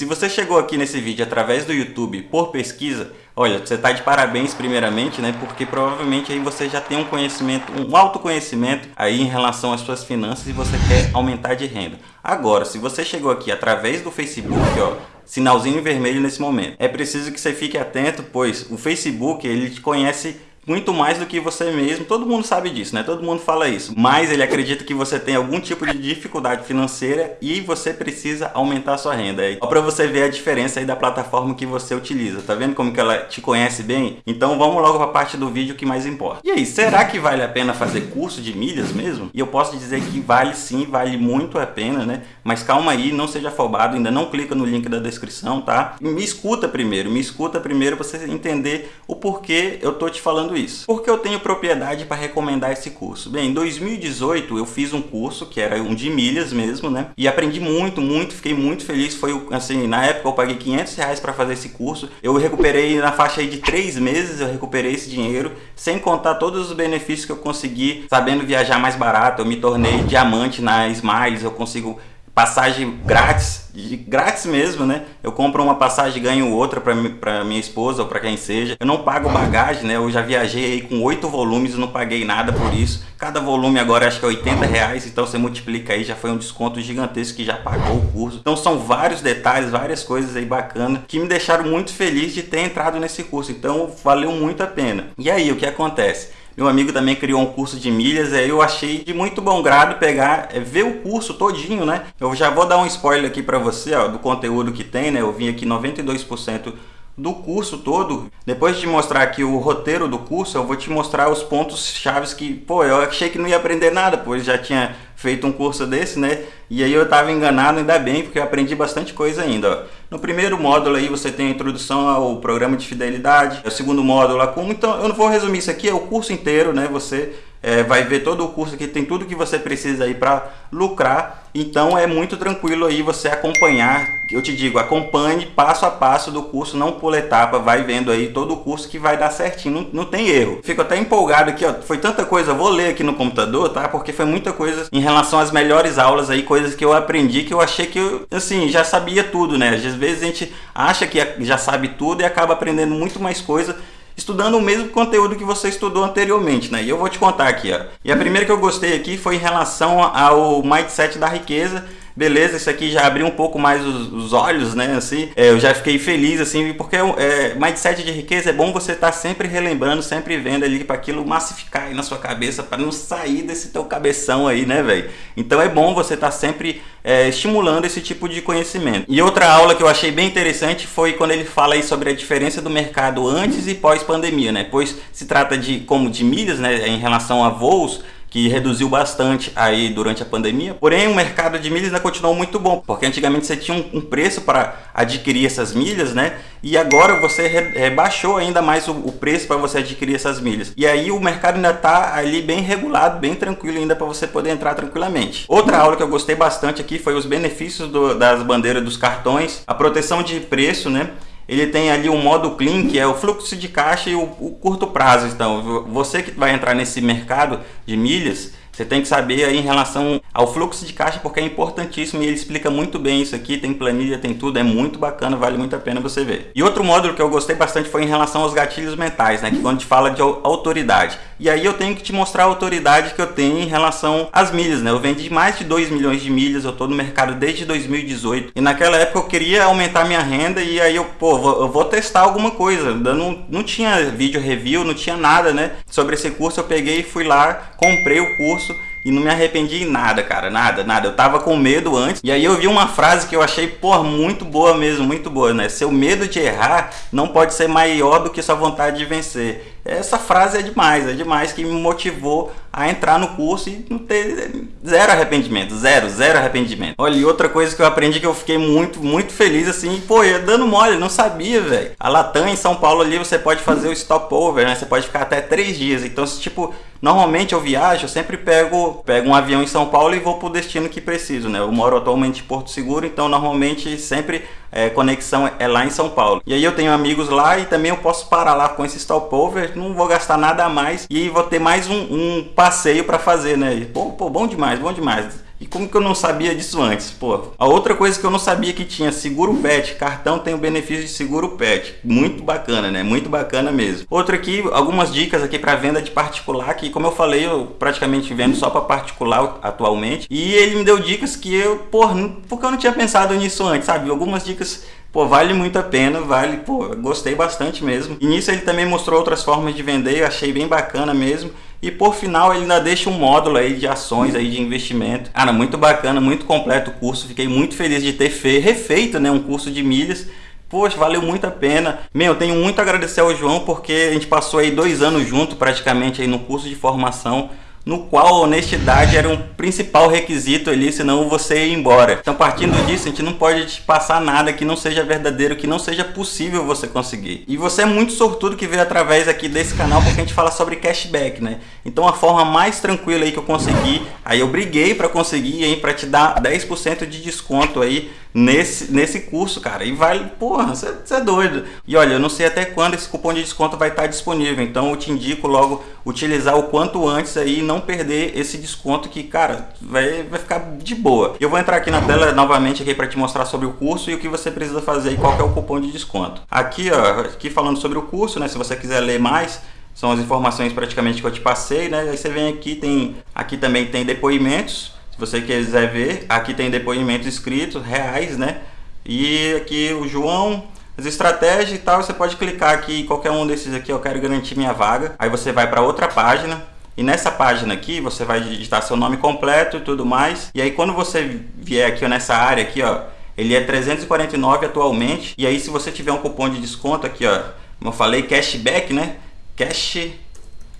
Se você chegou aqui nesse vídeo através do YouTube por pesquisa, olha, você está de parabéns primeiramente, né? Porque provavelmente aí você já tem um conhecimento, um autoconhecimento aí em relação às suas finanças e você quer aumentar de renda. Agora, se você chegou aqui através do Facebook, ó, sinalzinho vermelho nesse momento, é preciso que você fique atento, pois o Facebook ele te conhece muito mais do que você mesmo. Todo mundo sabe disso, né? Todo mundo fala isso. Mas ele acredita que você tem algum tipo de dificuldade financeira e você precisa aumentar sua renda. Só para você ver a diferença aí da plataforma que você utiliza. Tá vendo como que ela te conhece bem? Então vamos logo para a parte do vídeo que mais importa. E aí, será que vale a pena fazer curso de milhas mesmo? E eu posso dizer que vale sim, vale muito a pena, né? Mas calma aí, não seja afobado, ainda não clica no link da descrição, tá? Me escuta primeiro, me escuta primeiro para você entender o porquê eu tô te falando isso isso? Porque eu tenho propriedade para recomendar esse curso. Bem, em 2018 eu fiz um curso que era um de milhas mesmo, né? E aprendi muito, muito, fiquei muito feliz. Foi assim, na época eu paguei 500 reais para fazer esse curso. Eu recuperei na faixa aí de três meses, eu recuperei esse dinheiro, sem contar todos os benefícios que eu consegui, sabendo viajar mais barato. Eu me tornei diamante na Smiles, eu consigo passagem grátis, grátis mesmo, né? Eu compro uma passagem e ganho outra para minha esposa ou para quem seja. Eu não pago bagagem, né? Eu já viajei aí com oito volumes e não paguei nada por isso. Cada volume agora acho que é 80 reais, então você multiplica aí, já foi um desconto gigantesco que já pagou o curso. Então são vários detalhes, várias coisas aí bacanas que me deixaram muito feliz de ter entrado nesse curso. Então valeu muito a pena. E aí, o que acontece? Meu amigo também criou um curso de milhas, aí eu achei de muito bom grado pegar, é, ver o curso todinho, né? Eu já vou dar um spoiler aqui para você, ó, do conteúdo que tem, né? Eu vim aqui 92% do curso todo. Depois de mostrar aqui o roteiro do curso, eu vou te mostrar os pontos chaves que, pô, eu achei que não ia aprender nada, pois já tinha feito um curso desse, né? E aí eu estava enganado, ainda bem, porque eu aprendi bastante coisa ainda. Ó. No primeiro módulo aí você tem a introdução ao programa de fidelidade. O segundo módulo, como então eu não vou resumir isso aqui, é o curso inteiro, né? Você é, vai ver todo o curso aqui, tem tudo que você precisa aí para lucrar. Então é muito tranquilo aí você acompanhar, eu te digo, acompanhe passo a passo do curso, não pula etapa, vai vendo aí todo o curso que vai dar certinho, não, não tem erro. Fico até empolgado aqui, ó, foi tanta coisa, vou ler aqui no computador, tá? Porque foi muita coisa em relação às melhores aulas aí, coisas que eu aprendi que eu achei que eu, assim, já sabia tudo, né? Às vezes a gente acha que já sabe tudo e acaba aprendendo muito mais coisa estudando o mesmo conteúdo que você estudou anteriormente, né? E eu vou te contar aqui, ó. E a primeira que eu gostei aqui foi em relação ao mindset da riqueza, beleza, isso aqui já abriu um pouco mais os, os olhos, né, assim, é, eu já fiquei feliz, assim, porque é, mindset de riqueza é bom você estar tá sempre relembrando, sempre vendo ali para aquilo massificar aí na sua cabeça, para não sair desse teu cabeção aí, né, velho. Então é bom você estar tá sempre é, estimulando esse tipo de conhecimento. E outra aula que eu achei bem interessante foi quando ele fala aí sobre a diferença do mercado antes e pós pandemia, né, pois se trata de como de milhas, né, em relação a voos, que reduziu bastante aí durante a pandemia. Porém, o mercado de milhas ainda continuou muito bom, porque antigamente você tinha um, preço para adquirir essas milhas, né? E agora você rebaixou ainda mais o, preço para você adquirir essas milhas. E aí o mercado ainda está ali bem regulado, bem tranquilo ainda para você poder entrar tranquilamente. Outra aula que eu gostei bastante aqui foi os benefícios do, das bandeiras dos cartões, a proteção de preço, né? Ele tem ali o modo clean, que é o fluxo de caixa e o, o curto prazo. Então, você que vai entrar nesse mercado de milhas, você tem que saber aí em relação ao fluxo de caixa, porque é importantíssimo e ele explica muito bem isso aqui, tem planilha, tem tudo, é muito bacana, vale muito a pena você ver. E outro módulo que eu gostei bastante foi em relação aos gatilhos mentais, né, que quando a gente fala de autoridade. E aí eu tenho que te mostrar a autoridade que eu tenho em relação às milhas, né? Eu vendi mais de 2 milhões de milhas, eu tô no mercado desde 2018. E naquela época eu queria aumentar minha renda e aí eu, pô, eu vou testar alguma coisa. Eu não, não tinha vídeo review, não tinha nada, né? Sobre esse curso eu peguei e fui lá, comprei o curso e não me arrependi em nada, cara, nada, nada. Eu tava com medo antes, e aí eu vi uma frase que eu achei, pô, muito boa mesmo, muito boa, né? Seu medo de errar não pode ser maior do que sua vontade de vencer. Essa frase é demais, é demais que me motivou a entrar no curso e não ter zero arrependimento, zero, zero arrependimento. Olha, e outra coisa que eu aprendi que eu fiquei muito, muito feliz assim, pô, eu dando mole, não sabia, velho. A Latam em São Paulo ali você pode fazer o stopover, né? Você pode ficar até três dias. Então, tipo, normalmente eu viajo, eu sempre pego, pego um avião em São Paulo e vou pro destino que preciso, né? Eu moro atualmente em Porto Seguro, então normalmente sempre é, conexão é lá em São Paulo. E aí eu tenho amigos lá e também eu posso parar lá com esse stopover, não vou gastar nada a mais e vou ter mais um, um passeio para fazer, né? Pô, pô, bom demais, bom demais. E como que eu não sabia disso antes? Pô, a outra coisa que eu não sabia que tinha seguro pet, cartão tem o benefício de seguro pet. Muito bacana, né? Muito bacana mesmo. Outra aqui, algumas dicas aqui para venda de particular, que como eu falei, eu praticamente vendo só para particular atualmente. E ele me deu dicas que eu, porra, porque eu não tinha pensado nisso antes, sabe? Algumas dicas Pô, vale muito a pena, vale, pô, gostei bastante mesmo. E nisso ele também mostrou outras formas de vender, eu achei bem bacana mesmo. E por final ele ainda deixa um módulo aí de ações aí de investimento. Cara, muito bacana, muito completo o curso. Fiquei muito feliz de ter feito, refeito né, um curso de milhas. Poxa, valeu muito a pena. Meu, eu tenho muito a agradecer ao João porque a gente passou aí dois anos junto praticamente aí no curso de formação no qual a honestidade era um principal requisito ali, senão você ia embora. Então, partindo disso, a gente não pode te passar nada que não seja verdadeiro, que não seja possível você conseguir. E você é muito sortudo que veio através aqui desse canal, porque a gente fala sobre cashback, né? Então, a forma mais tranquila aí que eu consegui, aí eu briguei para conseguir aí para te dar 10% de desconto aí nesse, nesse curso, cara. E vale, porra, você é doido. E olha, eu não sei até quando esse cupom de desconto vai estar disponível, então eu te indico logo utilizar o quanto antes aí e não perder esse desconto que, cara, vai, vai ficar de boa. Eu vou entrar aqui na tela novamente aqui para te mostrar sobre o curso e o que você precisa fazer e qual é o cupom de desconto. Aqui, ó, aqui falando sobre o curso, né, se você quiser ler mais, são as informações praticamente que eu te passei, né? Aí você vem aqui, tem aqui também tem depoimentos você quiser ver, aqui tem depoimentos escritos, reais, né? E aqui o João, as estratégias e tal, você pode clicar aqui em qualquer um desses aqui, eu quero garantir minha vaga. Aí você vai para outra página. E nessa página aqui, você vai digitar seu nome completo e tudo mais. E aí quando você vier aqui nessa área aqui, ó, ele é 349 atualmente. E aí se você tiver um cupom de desconto aqui, ó, como eu falei, cashback, né? Cash,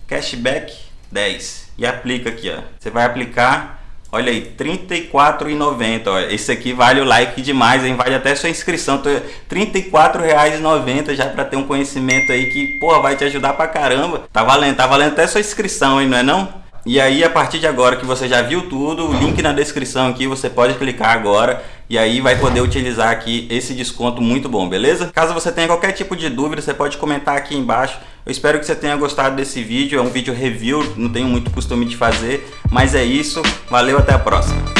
cashback 10. E aplica aqui, ó. Você vai aplicar Olha aí, R$ 34,90. Esse aqui vale o like demais, hein? Vale até sua inscrição. R$ 34,90 já para ter um conhecimento aí que, porra, vai te ajudar pra caramba. Tá valendo, tá valendo até sua inscrição, hein, não é não? E aí, a partir de agora que você já viu tudo, o link na descrição aqui, você pode clicar agora e aí vai poder utilizar aqui esse desconto muito bom, beleza? Caso você tenha qualquer tipo de dúvida, você pode comentar aqui embaixo. Eu espero que você tenha gostado desse vídeo, é um vídeo review, não tenho muito costume de fazer, mas é isso. Valeu, até a próxima.